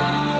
love.